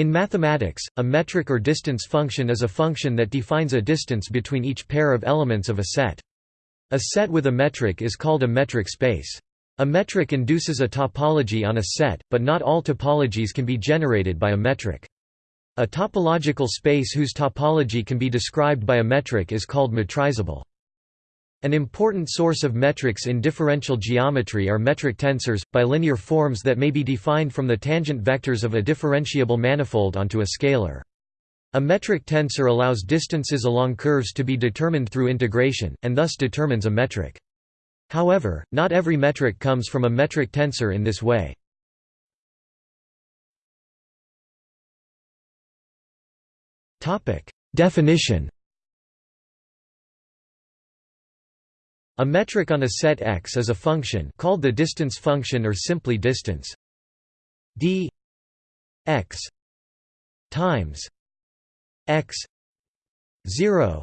In mathematics, a metric or distance function is a function that defines a distance between each pair of elements of a set. A set with a metric is called a metric space. A metric induces a topology on a set, but not all topologies can be generated by a metric. A topological space whose topology can be described by a metric is called metrizable. An important source of metrics in differential geometry are metric tensors, bilinear forms that may be defined from the tangent vectors of a differentiable manifold onto a scalar. A metric tensor allows distances along curves to be determined through integration, and thus determines a metric. However, not every metric comes from a metric tensor in this way. Definition A metric on a set X is a function called the distance function or simply distance. D x times x 0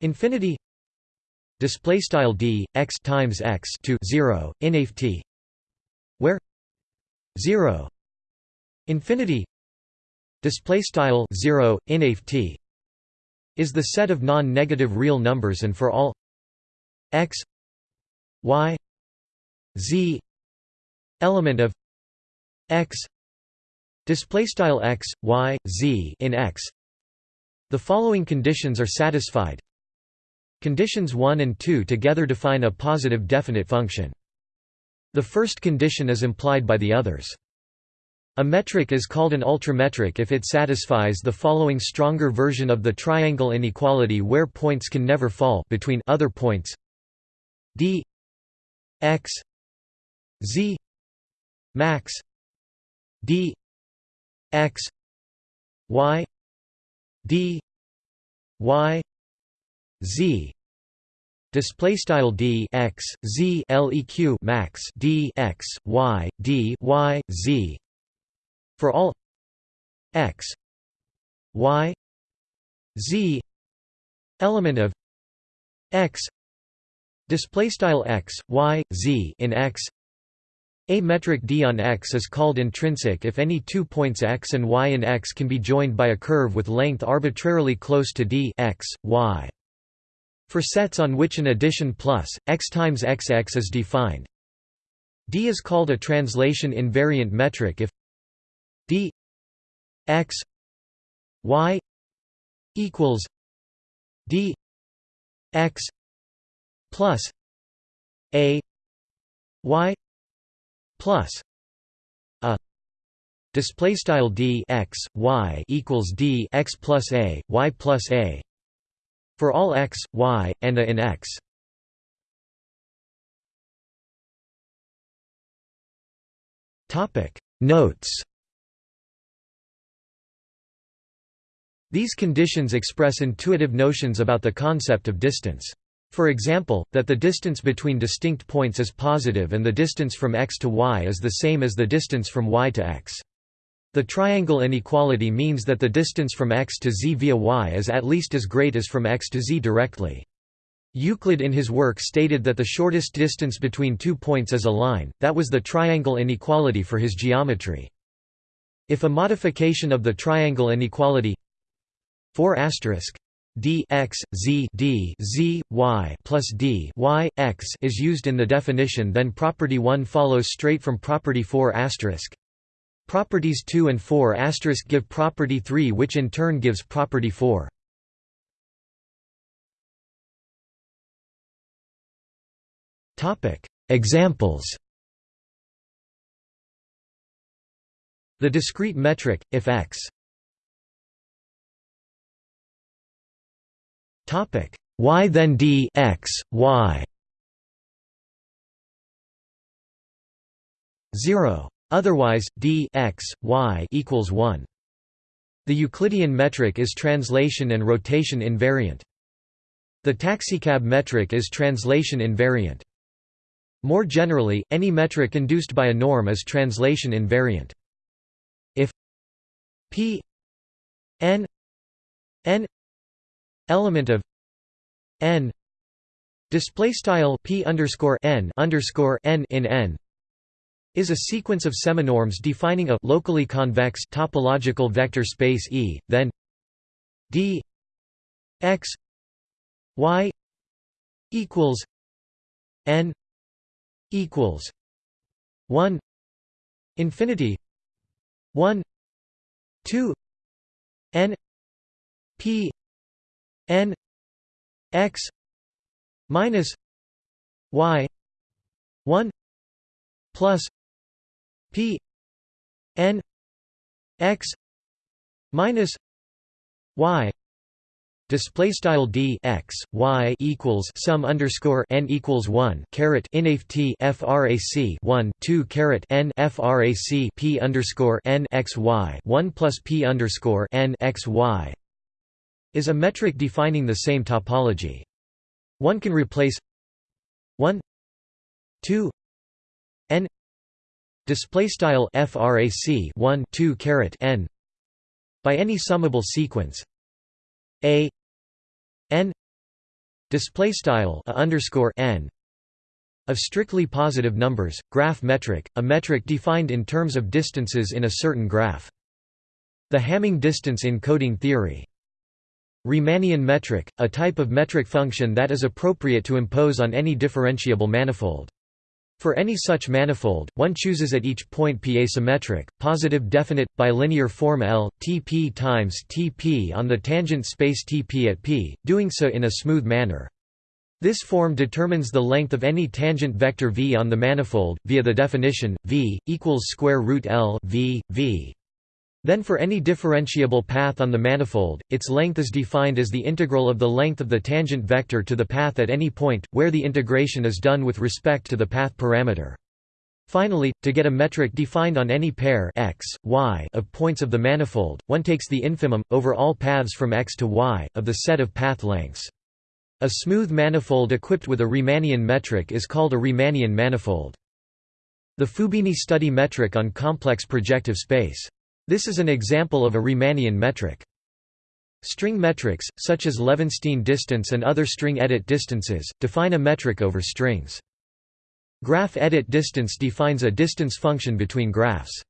infinity display style d x times x to 0 t where 0 infinity display style 0 t is the set of non-negative real numbers and for all x y z element of x display style x y z in x. The following conditions are satisfied. Conditions 1 and 2 together define a positive definite function. The first condition is implied by the others. A metric is called an ultrametric if it satisfies the following stronger version of the triangle inequality where points can never fall between other points d x z max d x y d y z. Display style d x z leq max d x y d y z. For all x y z element of x Display style x, y, z in x. A metric d on x is called intrinsic if any two points x and y in x can be joined by a curve with length arbitrarily close to d x, y. For sets on which an addition plus x times xx is defined, d is called a translation invariant metric if d x y equals d x plus a y plus a display style d x y equals d x plus a y plus a for all x y and a in x topic notes These conditions express intuitive notions about the concept of distance. For example, that the distance between distinct points is positive and the distance from x to y is the same as the distance from y to x. The triangle inequality means that the distance from x to z via y is at least as great as from x to z directly. Euclid in his work stated that the shortest distance between two points is a line, that was the triangle inequality for his geometry. If a modification of the triangle inequality 4 d x z d z y plus d y x is used in the definition then property 1 follows straight from property 4 asterisk. Properties 2 and 4 asterisk give property 3 which in turn gives property 4 topic. Examples. The discrete metric if x Topic. Y then d x y. 0 otherwise d x y equals 1 the Euclidean metric is translation and rotation invariant. The taxicab metric is translation invariant. More generally any metric induced by a norm is translation invariant. If p n n element of n display style p underscore n underscore n in n is a sequence of seminorms defining a locally convex topological vector space E, then d x y equals n equals 1 infinity 1 2 n p n x minus y 1 plus p n x minus y display style d x y equals sum underscore n equals 1 caret inaf t frac 1 2 caret n frac p underscore n x y 1 plus p underscore n x y is a metric defining the same topology. One can replace 1 2 n display style frac 1 2 caret n by any summable sequence a n display style underscore n of strictly positive numbers graph metric a metric defined in terms of distances in a certain graph the Hamming distance in coding theory Riemannian metric, a type of metric function that is appropriate to impose on any differentiable manifold. For any such manifold, one chooses at each point P a symmetric, positive definite, bilinear form L, Tp times Tp on the tangent space Tp at P, doing so in a smooth manner. This form determines the length of any tangent vector v on the manifold, via the definition, v, equals square root L v, v. Then for any differentiable path on the manifold, its length is defined as the integral of the length of the tangent vector to the path at any point, where the integration is done with respect to the path parameter. Finally, to get a metric defined on any pair x, y of points of the manifold, one takes the infimum, over all paths from x to y, of the set of path lengths. A smooth manifold equipped with a Riemannian metric is called a Riemannian manifold. The Fubini study metric on complex projective space. This is an example of a Riemannian metric. String metrics, such as Levenshtein distance and other string edit distances, define a metric over strings. Graph edit distance defines a distance function between graphs.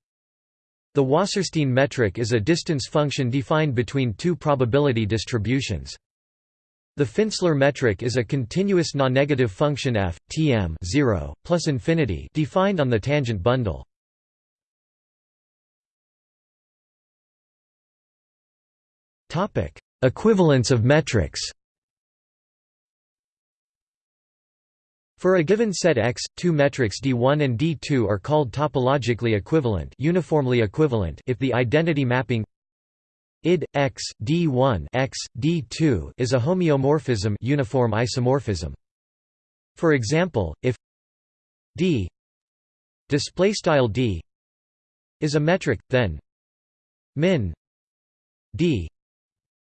The Wasserstein metric is a distance function defined between two probability distributions. The Finsler metric is a continuous non-negative function f, Tm 0, plus infinity defined on the tangent bundle. Equivalence of metrics For a given set X, two metrics D1 and D2 are called topologically equivalent, uniformly equivalent if the identity mapping id x d1 x d2 is a homeomorphism, uniform isomorphism. For example, if d display style d is a metric, then min d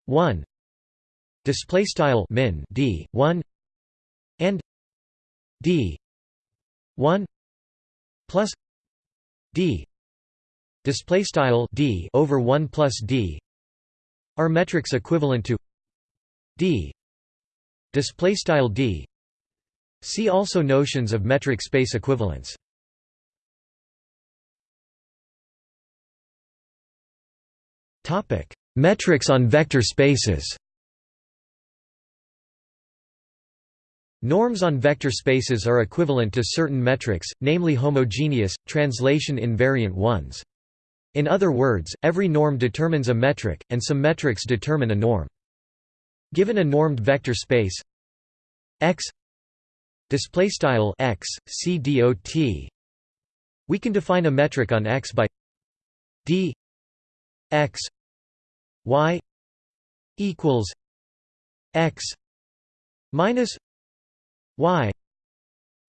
1 display style min d 1 and d 1 plus d display style d over 1 plus d are metrics equivalent to d display style d. See also notions of metric space equivalence. Topic Metrics on vector spaces Norms on vector spaces are equivalent to certain metrics, namely homogeneous, translation invariant ones. In other words, every norm determines a metric, and some metrics determine a norm. Given a normed vector space x display style x c dot we can define a metric on x by d x y equals x minus y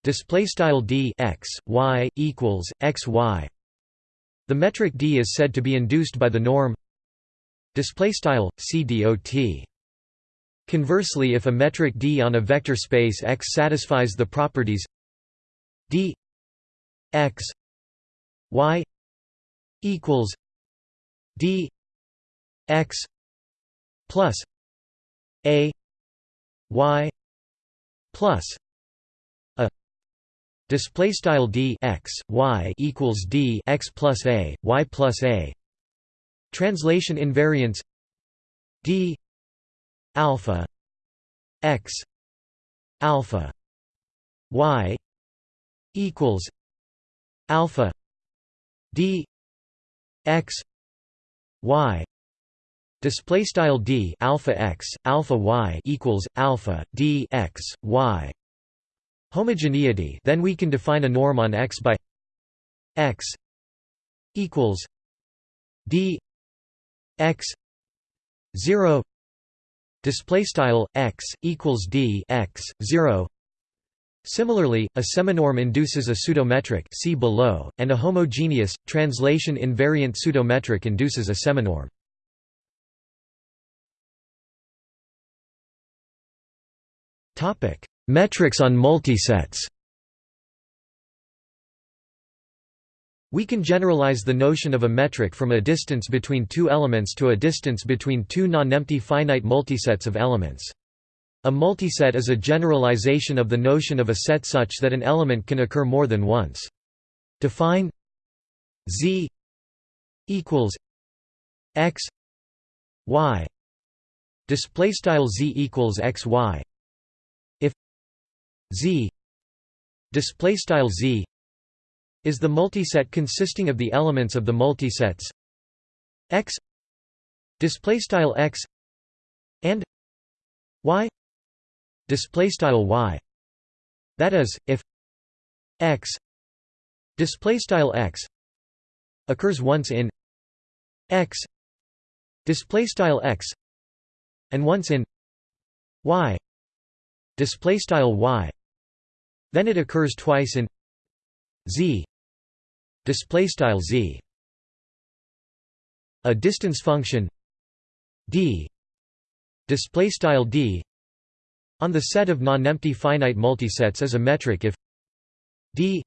display style d x y equals x y. The metric d is said to be induced by the norm display style c dot conversely if a metric d on a vector space x satisfies the properties d x y equals d x plus a y plus a. Display style d x y equals d x plus a y plus a. Translation invariance d alpha x alpha y equals alpha d x y display style d alpha x alpha y equals alpha d x y. Homogeneity then we can define a norm on x by x equals d x 0 display style x equals d x 0 Similarly, a seminorm induces a pseudometric see below, and a homogeneous, translation invariant pseudometric induces a seminorm. Metrics on multisets We can generalize the notion of a metric from a distance between two elements to a distance between two non-empty finite multisets of elements. A multiset is a generalization of the notion of a set such that an element can occur more than once. Define Z equals X Y display style Z equals X Y Z. Display style Z is the multiset consisting of the elements of the multisets. X. Display style X and Y. Display style y. That is if x display style x occurs once in x display style x and once in y display style y then it occurs twice in z. Display style z. A distance function d. Display style d. On the set of non-empty finite multisets is a metric if d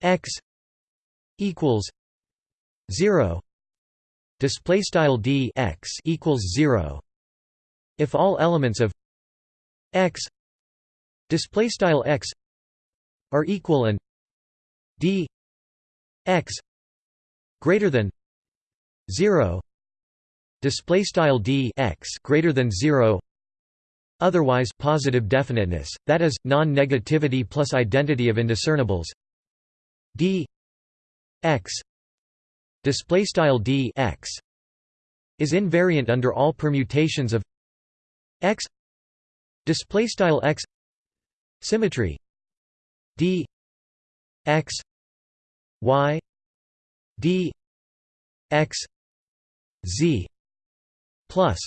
x equals 0 display style d x equals 0 if all elements of x display style x are equal and d x greater than 0 display style d x greater than 0 Otherwise positive definiteness, that is, non-negativity plus identity of indiscernibles. D x display style d x is invariant under all permutations of x. Display style x symmetry d x y d x z plus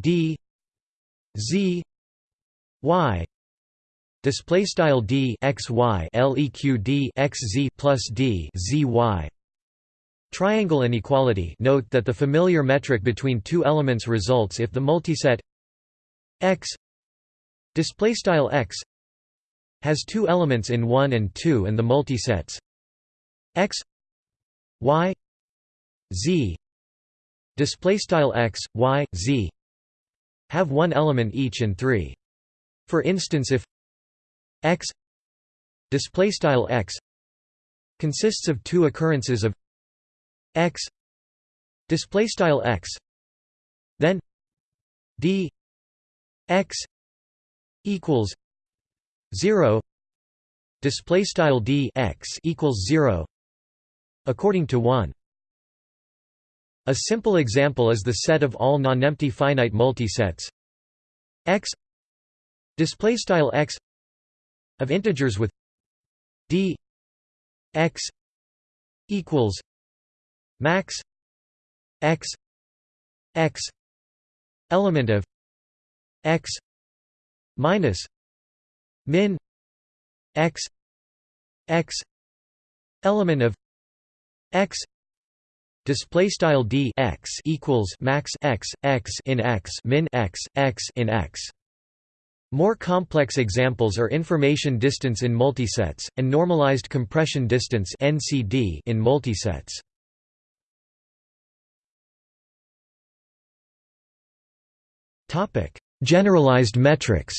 d z y. Display style d x y leq d x z plus d z y. Triangle inequality. Note that the familiar metric between two elements results if the multiset x. Display style x has two elements in 1 and 2 and the multisets x y z display style x y z have one element each in three. For instance if x display style x consists of two occurrences of x display style x then d x equals 0 display style d x equals 0 according to 1 a simple example is the set of all non-empty finite multisets. X display style x of integers with d x equals max x x element of x minus min x x element of x display style d x equals max x x in x min x x in x. More complex examples are information distance in multisets and normalized compression distance NCD in multisets. Topic generalized metrics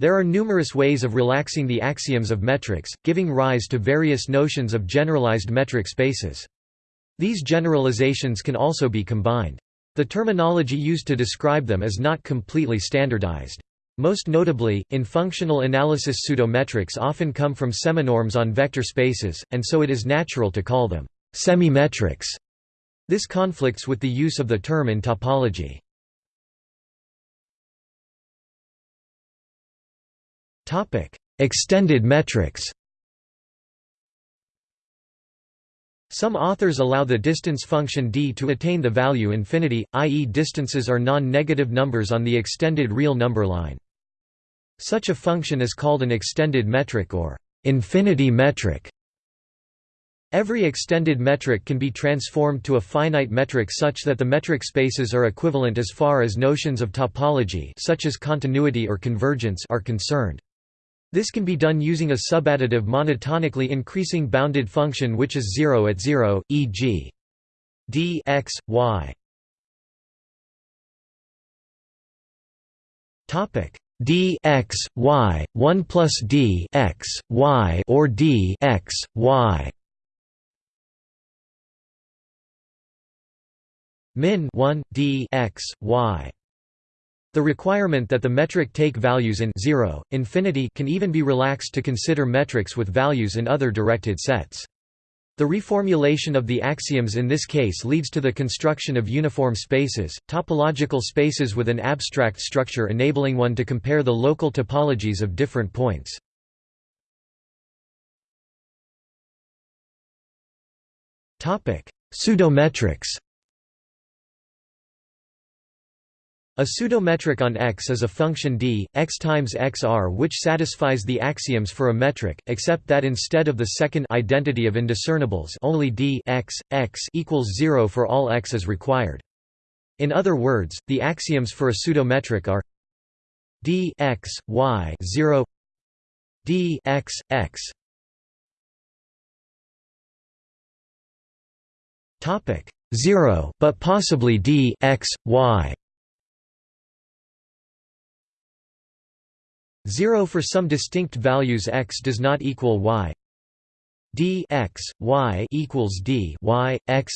There are numerous ways of relaxing the axioms of metrics, giving rise to various notions of generalized metric spaces. These generalizations can also be combined. The terminology used to describe them is not completely standardized. Most notably, in functional analysis pseudometrics often come from seminorms on vector spaces, and so it is natural to call them semi-metrics. This conflicts with the use of the term in topology. Extended metrics Some authors allow the distance function d to attain the value infinity, i.e. distances are non-negative numbers on the extended real number line. Such a function is called an extended metric or infinity metric. Every extended metric can be transformed to a finite metric such that the metric spaces are equivalent as far as notions of topology such as continuity or convergence are concerned. This can be done using a subadditive monotonically increasing bounded function which is 0 at 0, e.g. d x, y. Topic d x y 1 plus d x y or d x y min 1 d x y the requirement that the metric take values in 0, infinity can even be relaxed to consider metrics with values in other directed sets. The reformulation of the axioms in this case leads to the construction of uniform spaces, topological spaces with an abstract structure enabling one to compare the local topologies of different points. Pseudometrics A pseudometric on X is a function d, x times xr which satisfies the axioms for a metric, except that instead of the second identity of indiscernibles only d x, x equals 0 for all x is required. In other words, the axioms for a pseudometric are d x, y 0 d x, x 0, but possibly d x, y 0 for some distinct values x does not equal y d x y equals d y x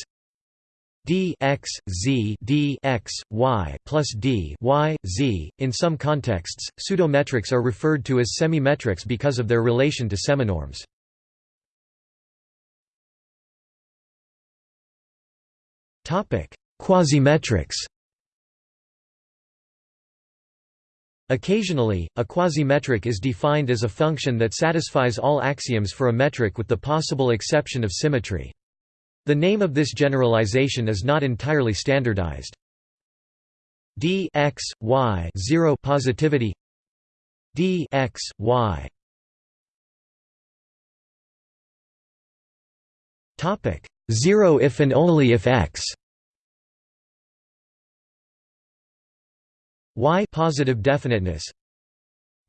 d x z d x y plus d y z. In some contexts, pseudometrics are referred to as semimetrics because of their relation to seminorms. Topic: Quasimetrics. Occasionally, a quasimetric is defined as a function that satisfies all axioms for a metric with the possible exception of symmetry. The name of this generalization is not entirely standardized. d x y 0 positivity d x y topic 0 if and only if x y positive definiteness.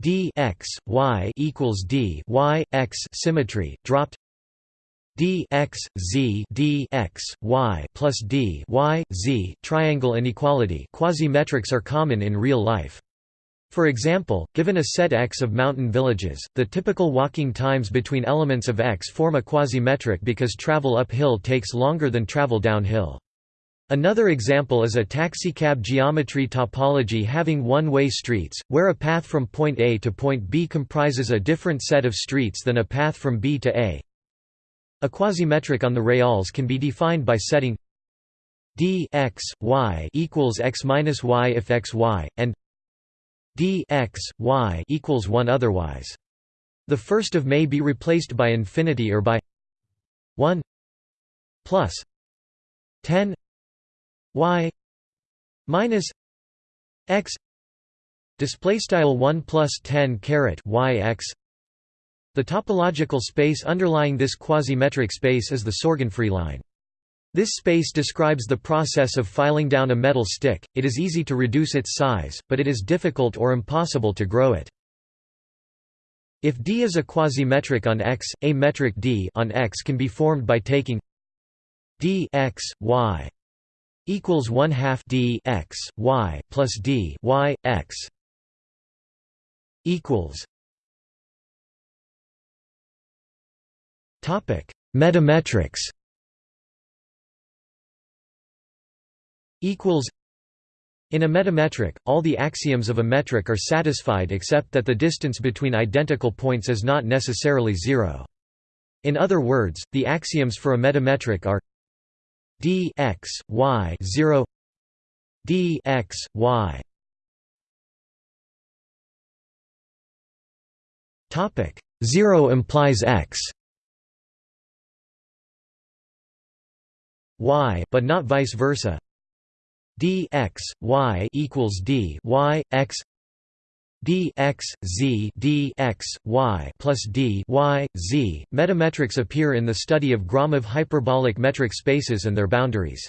D x y equals d y x symmetry dropped. D x z d x y plus d y z triangle inequality. Quasimetrics are common in real life. For example, given a set X of mountain villages, the typical walking times between elements of X form a quasimetric because travel uphill takes longer than travel downhill. Another example is a taxicab geometry topology having one-way streets, where a path from point A to point B comprises a different set of streets than a path from B to A. A quasimetric on the reals can be defined by setting d x y equals x minus y if x y and d x y equals 1 otherwise. The first of may be replaced by infinity or by 1 plus 10 y minus x display style 1 plus 10 caret y x the topological space underlying this quasimetric space is the sorgenfrey line. This space describes the process of filing down a metal stick. It is easy to reduce its size but it is difficult or impossible to grow it. If D is a quasimetric on X, a metric D on X can be formed by taking d x y equals 1 half d x y plus d y x equals topic metametrics equals in a metametric, all the axioms of a metric are satisfied except that the distance between identical points is not necessarily zero. In other words, the axioms for a metametric are d x y 0 d x y. Topic 0 implies x. Y but not vice versa. D x y equals d y x d x z d x y plus d y z. Metametrics appear in the study of Gromov hyperbolic metric spaces and their boundaries.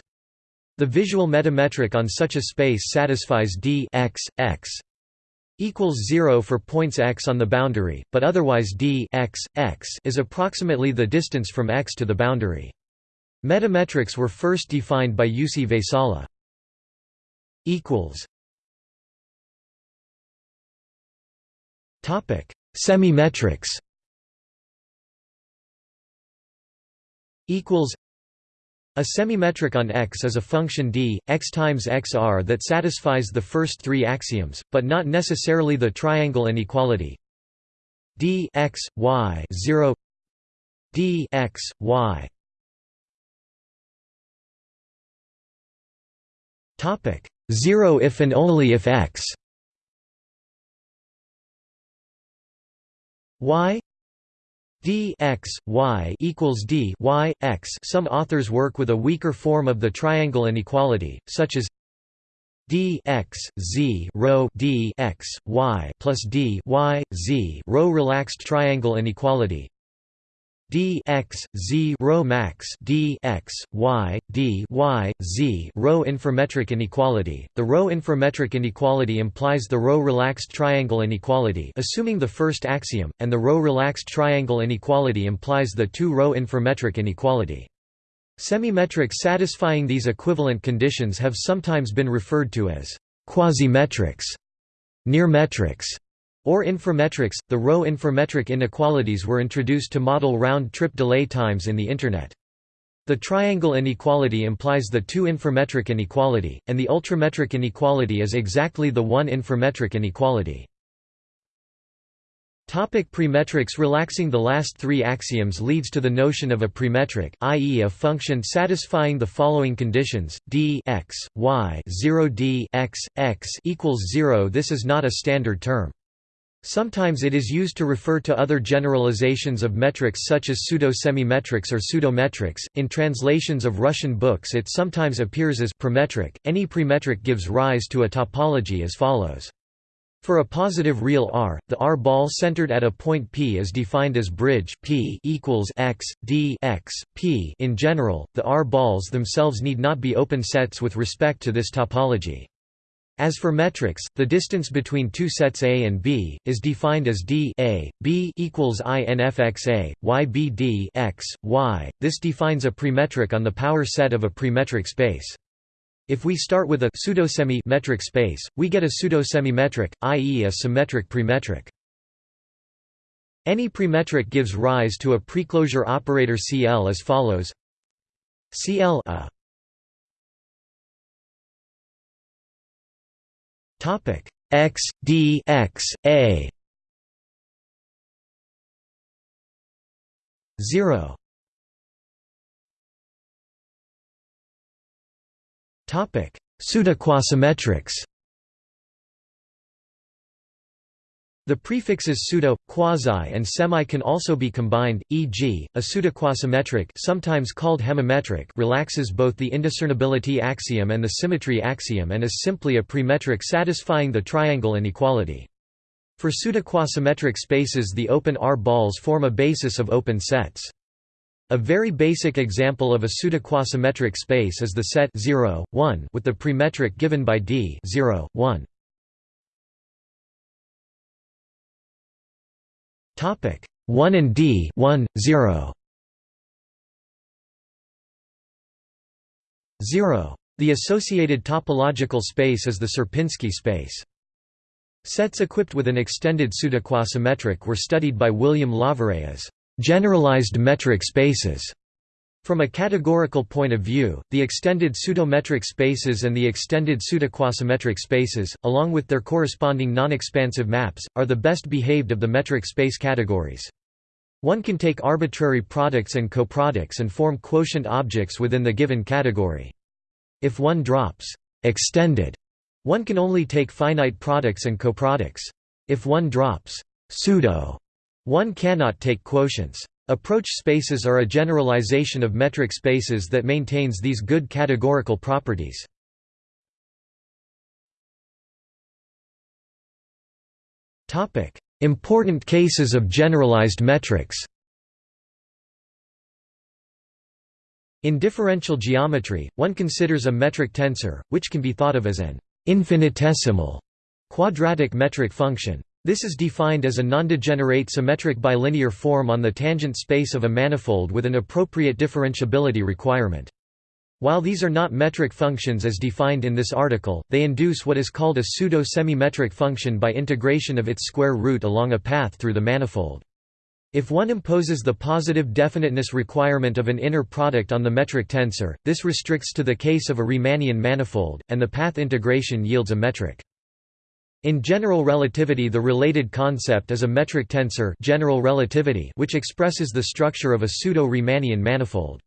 The visual metametric on such a space satisfies d x x equals 0 for points x on the boundary, but otherwise d x x is approximately the distance from x to the boundary. Metametrics were first defined by Jussi Väisälä equals semimetrics. Equals. A semimetric on X is a function d, x times xr that satisfies the first three axioms, but not necessarily the triangle inequality. D x, y 0 d x, y. Topic. 0 if and only if x y d x y equals d y x. Some authors work with a weaker form of the triangle inequality, such as d x z rho d x y plus d y z rho relaxed triangle inequality d x z rho max d x y d y z rho inframetric inequality. The rho inframetric inequality implies the rho relaxed triangle inequality, assuming the first axiom, and the rho relaxed triangle inequality implies the two rho inframetric inequality. Semimetrics satisfying these equivalent conditions have sometimes been referred to as quasimetrics, near metrics, or inframetrics, the rho inframetric inequalities were introduced to model round-trip delay times in the Internet. The triangle inequality implies the two inframetric inequality, and the ultrametric inequality is exactly the one inframetric inequality. Topic premetrics Relaxing the last three axioms leads to the notion of a premetric, i.e. a function satisfying the following conditions, d x, y 0 d x, x equals 0 This is not a standard term. Sometimes it is used to refer to other generalizations of metrics such as pseudo-semimetrics or pseudometrics. In translations of Russian books it sometimes appears as premetric. Any premetric gives rise to a topology as follows. For a positive real R, the R ball centered at a point P is defined as bridge P equals x d x P. In general, the R balls themselves need not be open sets with respect to this topology. As for metrics, the distance between two sets A and B is defined as d a b equals infxa, y b d x y. This defines a premetric on the power set of a premetric space. If we start with a pseudosemi metric space, we get a pseudosemi-metric, i.e. a symmetric premetric. Any premetric gives rise to a preclosure operator CL as follows CL a Topic. X d x a. 0 Topic. Pseudoquasimetrics The prefixes pseudo, quasi and semi can also be combined, e.g., a pseudoquasimetric sometimes called hemimetric relaxes both the indiscernibility axiom and the symmetry axiom and is simply a premetric satisfying the triangle inequality. For pseudoquasimetric spaces the open R balls form a basis of open sets. A very basic example of a pseudoquasimetric space is the set 0, 1 with the premetric given by D 0, 1. Topic 1 and D 1 0 0 The associated topological space is the Sierpinski space. Sets equipped with an extended pseudoquasimetric were studied by William Lawvere as generalized metric spaces. From a categorical point of view, the extended pseudometric spaces and the extended pseudoquasimetric spaces, along with their corresponding non-expansive maps, are the best behaved of the metric space categories. One can take arbitrary products and coproducts and form quotient objects within the given category. If one drops extended one can only take finite products and coproducts. If one drops pseudo, one cannot take quotients. Approach spaces are a generalization of metric spaces that maintains these good categorical properties. Important cases of generalized metrics In differential geometry, one considers a metric tensor, which can be thought of as an infinitesimal quadratic metric function. This is defined as a nondegenerate symmetric bilinear form on the tangent space of a manifold with an appropriate differentiability requirement. While these are not metric functions as defined in this article, they induce what is called a pseudo-semi-metric function by integration of its square root along a path through the manifold. If one imposes the positive definiteness requirement of an inner product on the metric tensor, this restricts to the case of a Riemannian manifold, and the path integration yields a metric. In general relativity the related concept is a metric tensor general relativity which expresses the structure of a pseudo-Riemannian manifold.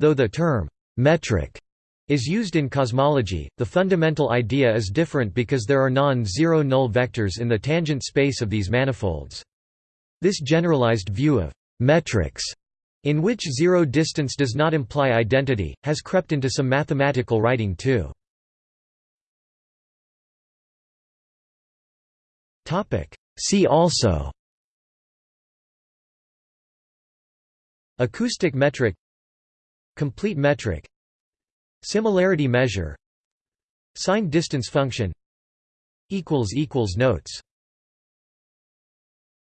Though the term «metric» is used in cosmology, the fundamental idea is different because there are non-zero null vectors in the tangent space of these manifolds. This generalized view of metrics in which zero distance does not imply identity, has crept into some mathematical writing too. See also. Acoustic metric. Complete metric. Similarity measure. Signed distance function. Notes